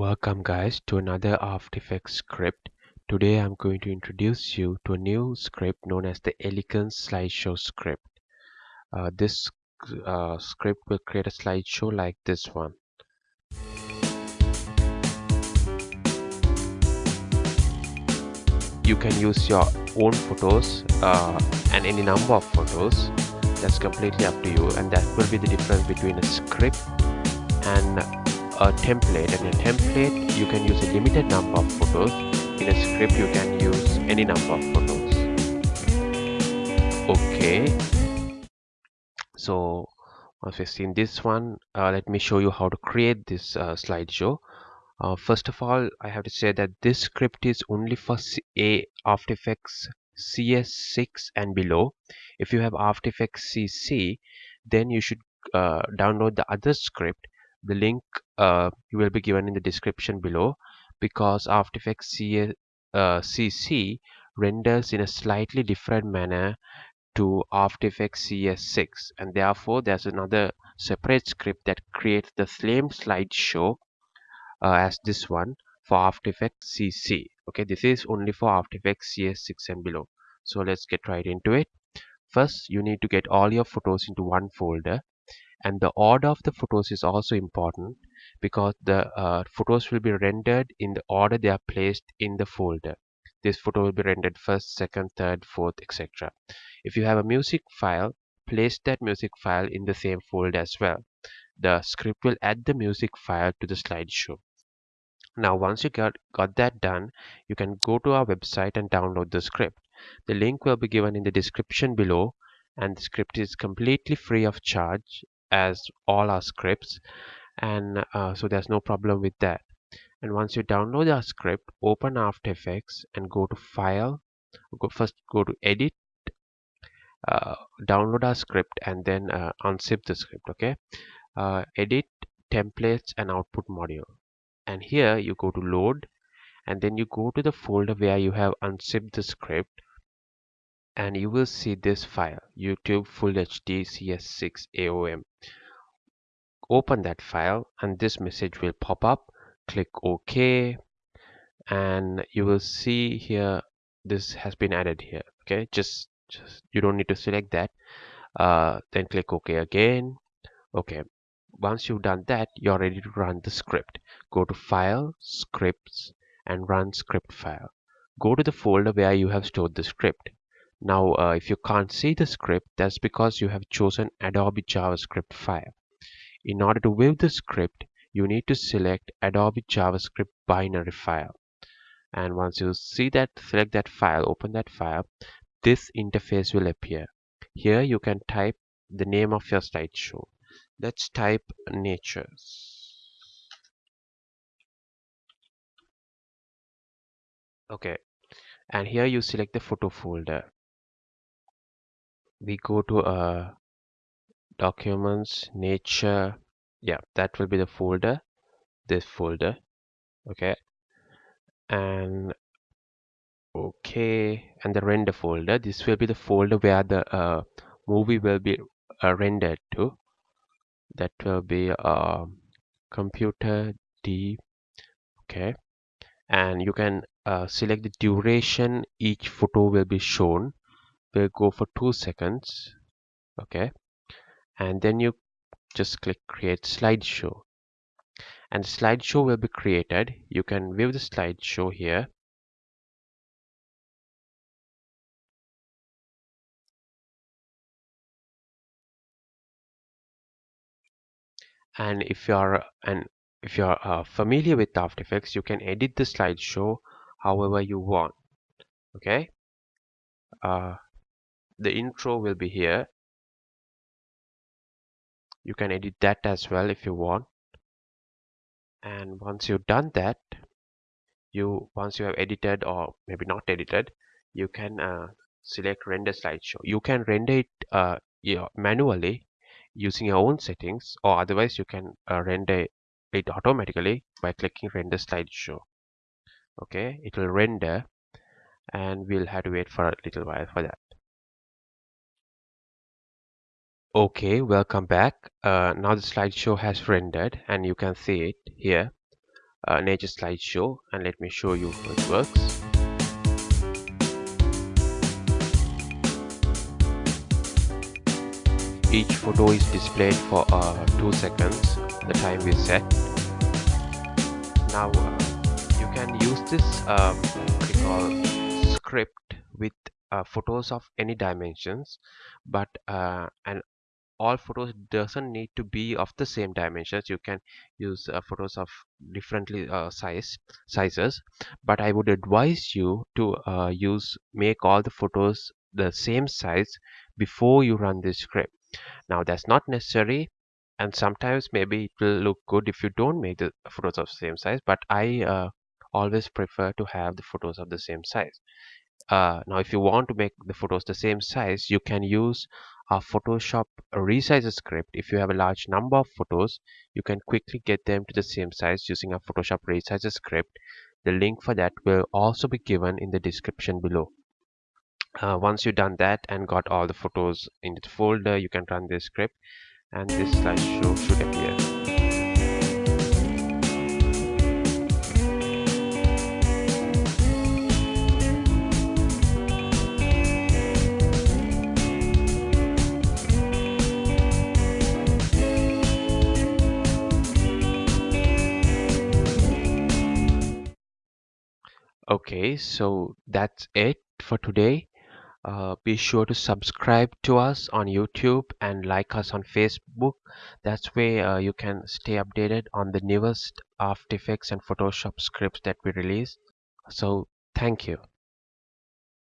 Welcome guys to another After Effects script. Today I'm going to introduce you to a new script known as the Elegance Slideshow script. Uh, this uh, script will create a slideshow like this one. You can use your own photos uh, and any number of photos. That's completely up to you and that will be the difference between a script and a template and a template you can use a limited number of photos. In a script you can use any number of photos. Okay. So once we've seen this one uh, let me show you how to create this uh, slideshow. Uh, first of all I have to say that this script is only for a After Effects CS6 and below. If you have After Effects CC then you should uh, download the other script the link uh, will be given in the description below because After Effects uh, CC renders in a slightly different manner to After Effects CS6 and therefore there's another separate script that creates the same slideshow uh, as this one for After Effects CC okay this is only for After Effects CS6 and below. So let's get right into it. First you need to get all your photos into one folder and the order of the photos is also important because the uh, photos will be rendered in the order they are placed in the folder. This photo will be rendered first second third fourth etc if you have a music file place that music file in the same folder as well. The script will add the music file to the slideshow. Now once you got got that done you can go to our website and download the script. The link will be given in the description below and the script is completely free of charge as all our scripts and uh, so there's no problem with that. And once you download our script open after effects and go to file go first go to edit uh, download our script and then uh, unzip the script okay? Uh, edit templates and output module. And here you go to load and then you go to the folder where you have unzipped the script and you will see this file youtube full hd cs6 aom open that file and this message will pop up. Click ok and you will see here this has been added here okay? Just just you don't need to select that. Uh, then click ok again. Okay once you've done that you're ready to run the script. Go to file scripts and run script file. Go to the folder where you have stored the script now, uh, if you can't see the script, that's because you have chosen Adobe JavaScript file. In order to view the script, you need to select Adobe JavaScript binary file. And once you see that, select that file, open that file, this interface will appear. Here you can type the name of your slideshow. Let's type natures. Okay, and here you select the photo folder we go to uh, documents nature. Yeah that will be the folder this folder okay? And okay and the render folder. This will be the folder where the uh, movie will be uh, rendered to. That will be uh, computer D okay? And you can uh, select the duration each photo will be shown will go for two seconds okay? And then you just click create slideshow. And slideshow will be created. You can view the slideshow here. And if you are and if you are uh, familiar with After Effects you can edit the slideshow however you want okay? Uh, the intro will be here. You can edit that as well if you want. And once you've done that you once you have edited or maybe not edited you can uh, select render slideshow. You can render it uh, manually using your own settings or otherwise you can uh, render it automatically by clicking render slideshow. Okay it will render and we'll have to wait for a little while for that Okay, welcome back. Uh, now the slideshow has rendered and you can see it here. uh, nature slideshow and let me show you how it works each photo is displayed for uh, two seconds the time we set now uh, you can use this um, script with uh, photos of any dimensions but uh, and all photos doesn't need to be of the same dimensions. You can use uh, photos of differently uh, size sizes. But i would advise you to uh, use make all the photos the same size before you run this script. Now that's not necessary and sometimes maybe it will look good if you don't make the photos of same size but i uh, always prefer to have the photos of the same size. Uh, now if you want to make the photos the same size you can use a Photoshop resizer script. If you have a large number of photos you can quickly get them to the same size using a Photoshop resize script. The link for that will also be given in the description below. Uh, once you've done that and got all the photos in the folder you can run this script. And this slideshow should appear okay so that's it for today. Uh, be sure to subscribe to us on youtube and like us on facebook. That's way uh, you can stay updated on the newest after effects and photoshop scripts that we release. So thank you